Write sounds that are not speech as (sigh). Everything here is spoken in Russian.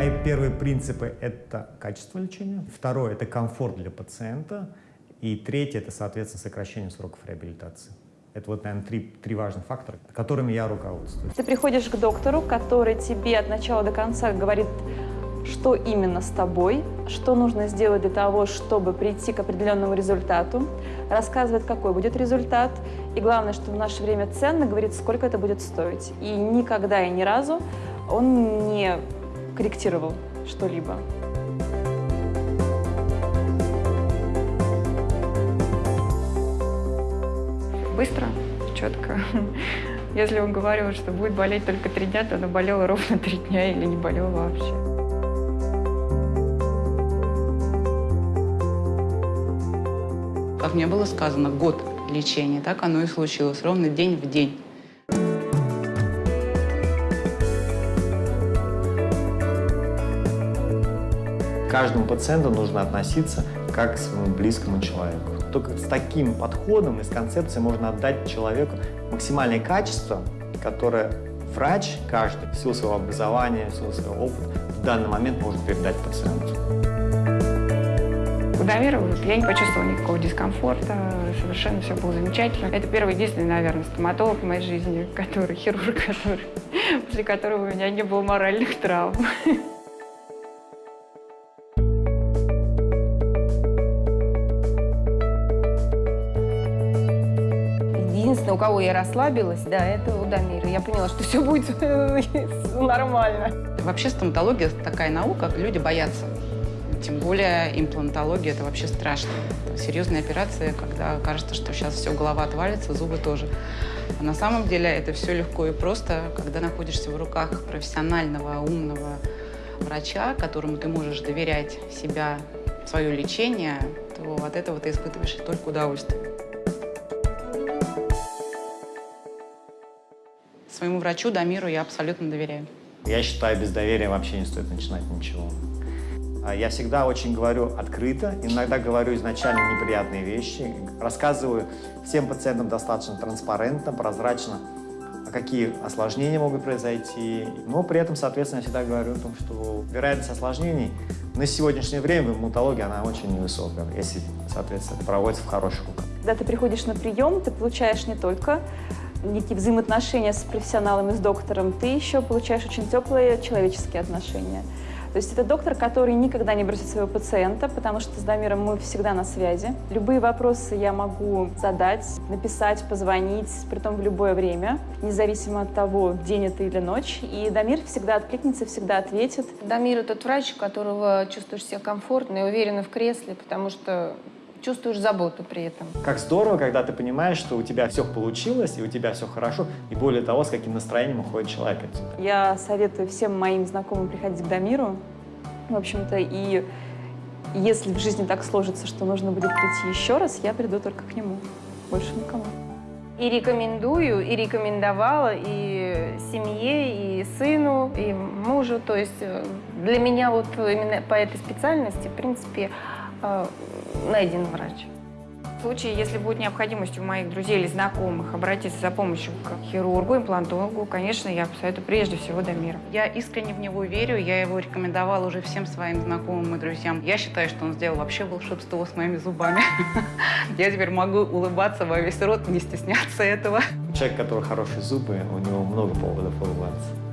Мои первые принципы – это качество лечения. Второе – это комфорт для пациента. И третье – это, соответственно, сокращение сроков реабилитации. Это вот, наверное, три, три важных фактора, которыми я руководствуюсь. Ты приходишь к доктору, который тебе от начала до конца говорит, что именно с тобой, что нужно сделать для того, чтобы прийти к определенному результату, рассказывает, какой будет результат, и главное, что в наше время ценно, говорит, сколько это будет стоить. И никогда и ни разу он не корректировал что-либо. Быстро, четко. (laughs) Если он говорил, что будет болеть только три дня, то она болела ровно три дня или не болела вообще. Как мне было сказано, год лечения, так оно и случилось, ровно день в день. Каждому пациенту нужно относиться как к своему близкому человеку. Только с таким подходом и с концепцией можно отдать человеку максимальное качество, которое врач, каждый, в своего образования, в своего опыта, в данный момент может передать пациенту. У Дамира я не почувствовала никакого дискомфорта, совершенно все было замечательно. Это первый единственный, наверное, стоматолог в моей жизни, который, хирург, который, (laughs) после которого у меня не было моральных травм. (laughs) Единственное, у кого я расслабилась, да, это у Дамира. Я поняла, что все будет (laughs) нормально. Вообще стоматология такая наука, люди боятся. Тем более имплантология – это вообще страшно. Серьезные операции, когда кажется, что сейчас все, голова отвалится, зубы тоже. А на самом деле это все легко и просто, когда находишься в руках профессионального, умного врача, которому ты можешь доверять себя, свое лечение, то от этого ты испытываешь только удовольствие. Своему врачу, Дамиру, я абсолютно доверяю. Я считаю, без доверия вообще не стоит начинать ничего. А Я всегда очень говорю открыто, иногда говорю изначально неприятные вещи, рассказываю всем пациентам достаточно транспарентно, прозрачно, а какие осложнения могут произойти. Но при этом, соответственно, я всегда говорю о том, что вероятность осложнений на сегодняшнее время в имплантологии она очень невысокая, если, соответственно, проводится в хороших руках. Когда ты приходишь на прием, ты получаешь не только некие взаимоотношения с профессионалом и с доктором, ты еще получаешь очень теплые человеческие отношения. То есть это доктор, который никогда не бросит своего пациента, потому что с Дамиром мы всегда на связи. Любые вопросы я могу задать, написать, позвонить, притом в любое время, независимо от того, день это или ночь. И Дамир всегда откликнется, всегда ответит. Дамир – тот врач, которого чувствуешь себя комфортно и уверенно в кресле, потому что чувствуешь заботу при этом. Как здорово, когда ты понимаешь, что у тебя все получилось, и у тебя все хорошо, и более того, с каким настроением уходит человек отсюда. Я советую всем моим знакомым приходить к Дамиру. В общем-то, и если в жизни так сложится, что нужно будет прийти еще раз, я приду только к нему. Больше никому. И рекомендую, и рекомендовала и семье, и сыну, и мужу. То есть э, для меня вот именно по этой специальности, в принципе, найден врач. В случае, если будет необходимость у моих друзей или знакомых обратиться за помощью к хирургу, имплантологу, конечно, я посоветую прежде всего Дамира. Я искренне в него верю, я его рекомендовала уже всем своим знакомым и друзьям. Я считаю, что он сделал вообще волшебство с моими зубами. (laughs) Я теперь могу улыбаться во весь рот, не стесняться этого. Человек, у которого хорошие зубы, у него много поводов улыбаться.